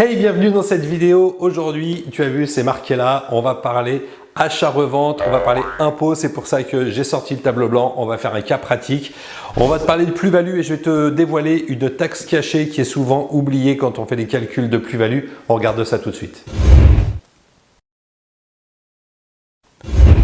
Hey, bienvenue dans cette vidéo. Aujourd'hui, tu as vu, c'est marqué là, on va parler achat-revente, on va parler impôt. C'est pour ça que j'ai sorti le tableau blanc. On va faire un cas pratique. On va te parler de plus-value et je vais te dévoiler une taxe cachée qui est souvent oubliée quand on fait des calculs de plus-value. On regarde ça tout de suite.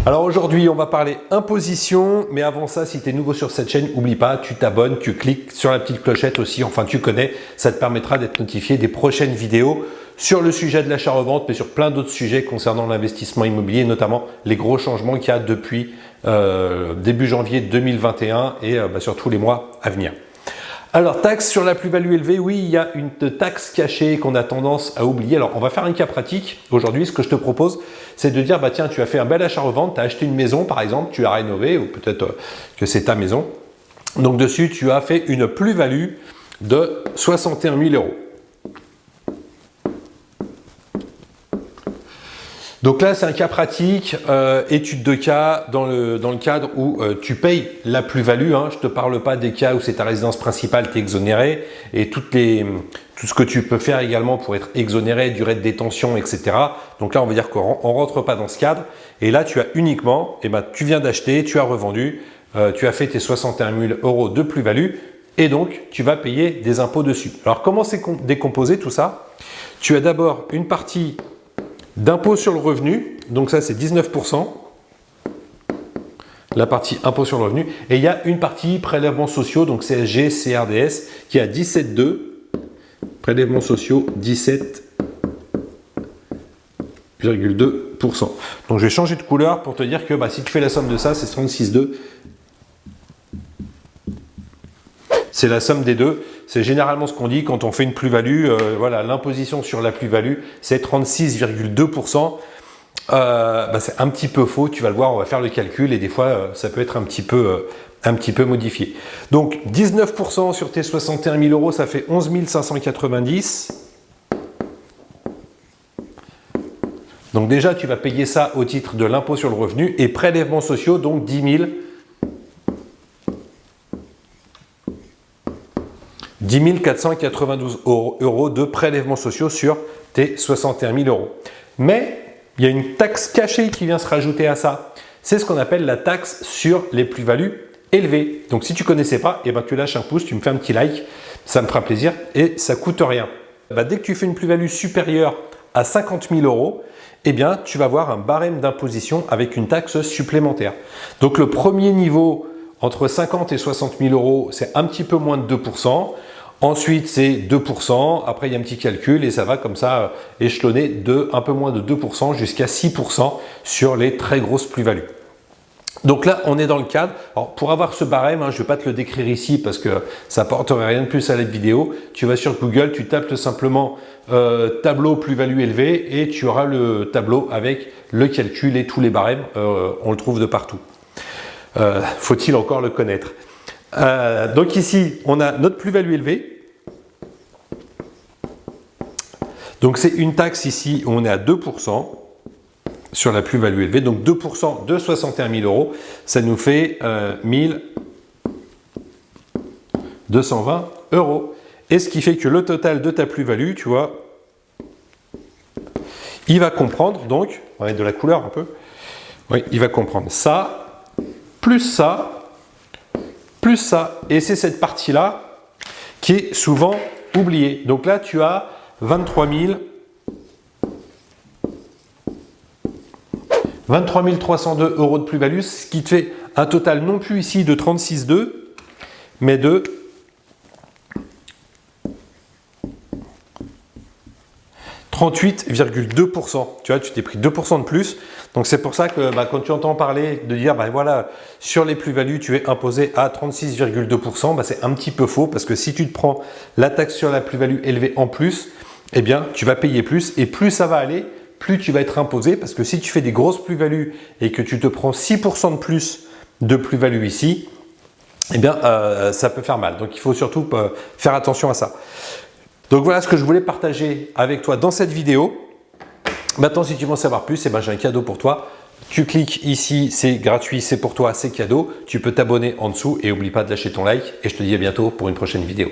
Alors aujourd'hui, on va parler imposition, mais avant ça, si tu es nouveau sur cette chaîne, n'oublie pas, tu t'abonnes, tu cliques sur la petite clochette aussi, enfin tu connais, ça te permettra d'être notifié des prochaines vidéos sur le sujet de l'achat-revente, mais sur plein d'autres sujets concernant l'investissement immobilier, notamment les gros changements qu'il y a depuis euh, début janvier 2021 et euh, bah, sur tous les mois à venir. Alors, taxe sur la plus-value élevée, oui, il y a une taxe cachée qu'on a tendance à oublier. Alors, on va faire un cas pratique. Aujourd'hui, ce que je te propose, c'est de dire, bah tiens, tu as fait un bel achat-revente, tu as acheté une maison, par exemple, tu as rénové, ou peut-être euh, que c'est ta maison. Donc, dessus, tu as fait une plus-value de 61 000 euros. Donc là, c'est un cas pratique, euh, étude de cas dans le, dans le cadre où euh, tu payes la plus-value. Hein. Je ne te parle pas des cas où c'est ta résidence principale, tu es exonéré et toutes les, tout ce que tu peux faire également pour être exonéré, durée de détention, etc. Donc là, on va dire qu'on ne rentre pas dans ce cadre. Et là, tu as uniquement, eh ben, tu viens d'acheter, tu as revendu, euh, tu as fait tes 61 000 euros de plus-value et donc tu vas payer des impôts dessus. Alors comment c'est décomposé tout ça? Tu as d'abord une partie d'impôt sur le revenu, donc ça c'est 19%, la partie impôt sur le revenu, et il y a une partie prélèvements sociaux, donc CSG, CRDS, qui est à 17,2, prélèvements sociaux 17,2%. Donc je vais changer de couleur pour te dire que bah, si tu fais la somme de ça, c'est 36,2 c'est la somme des deux. C'est généralement ce qu'on dit quand on fait une plus-value. Euh, voilà, l'imposition sur la plus-value, c'est 36,2%. Euh, bah, c'est un petit peu faux, tu vas le voir, on va faire le calcul et des fois euh, ça peut être un petit peu, un petit peu modifié. Donc 19% sur tes 61 000 euros, ça fait 11 590. Donc déjà, tu vas payer ça au titre de l'impôt sur le revenu et prélèvements sociaux, donc 10 000 10 492 euros de prélèvements sociaux sur tes 61 000 euros. Mais il y a une taxe cachée qui vient se rajouter à ça. C'est ce qu'on appelle la taxe sur les plus-values élevées. Donc si tu ne connaissais pas, eh ben, tu lâches un pouce, tu me fais un petit like, ça me fera plaisir et ça ne coûte rien. Bah, dès que tu fais une plus-value supérieure à 50 000 euros, eh bien, tu vas avoir un barème d'imposition avec une taxe supplémentaire. Donc le premier niveau entre 50 et 60 000 euros, c'est un petit peu moins de 2 Ensuite, c'est 2%. Après, il y a un petit calcul et ça va comme ça euh, échelonner de un peu moins de 2% jusqu'à 6% sur les très grosses plus-values. Donc là, on est dans le cadre. Alors, pour avoir ce barème, hein, je ne vais pas te le décrire ici parce que ça n'apporterait rien de plus à la vidéo. Tu vas sur Google, tu tapes simplement euh, tableau plus-value élevée et tu auras le tableau avec le calcul et tous les barèmes. Euh, on le trouve de partout. Faut-il encore le connaître? Donc ici, on a notre plus-value élevée. Donc c'est une taxe ici on est à 2% sur la plus-value élevée. Donc 2% de 61 000 euros, ça nous fait euh, 1220 euros. Et ce qui fait que le total de ta plus-value, tu vois, il va comprendre donc, on va mettre de la couleur un peu, oui, il va comprendre ça, plus ça, plus ça. Et c'est cette partie-là qui est souvent oubliée. Donc là, tu as 23 000 23 302 euros de plus-value, ce qui te fait un total non plus ici de 36,2, mais de 38,2%. Tu vois, tu t'es pris 2% de plus. Donc, c'est pour ça que bah, quand tu entends parler de dire, bah, voilà, sur les plus-values, tu es imposé à 36,2%, bah, c'est un petit peu faux parce que si tu te prends la taxe sur la plus-value élevée en plus, eh bien, tu vas payer plus et plus ça va aller, plus tu vas être imposé parce que si tu fais des grosses plus-values et que tu te prends 6% de plus de plus-value ici, eh bien, euh, ça peut faire mal. Donc, il faut surtout euh, faire attention à ça. Donc voilà ce que je voulais partager avec toi dans cette vidéo. Maintenant, si tu veux en savoir plus, eh ben, j'ai un cadeau pour toi. Tu cliques ici, c'est gratuit, c'est pour toi, c'est cadeau. Tu peux t'abonner en dessous et n'oublie pas de lâcher ton like. Et je te dis à bientôt pour une prochaine vidéo.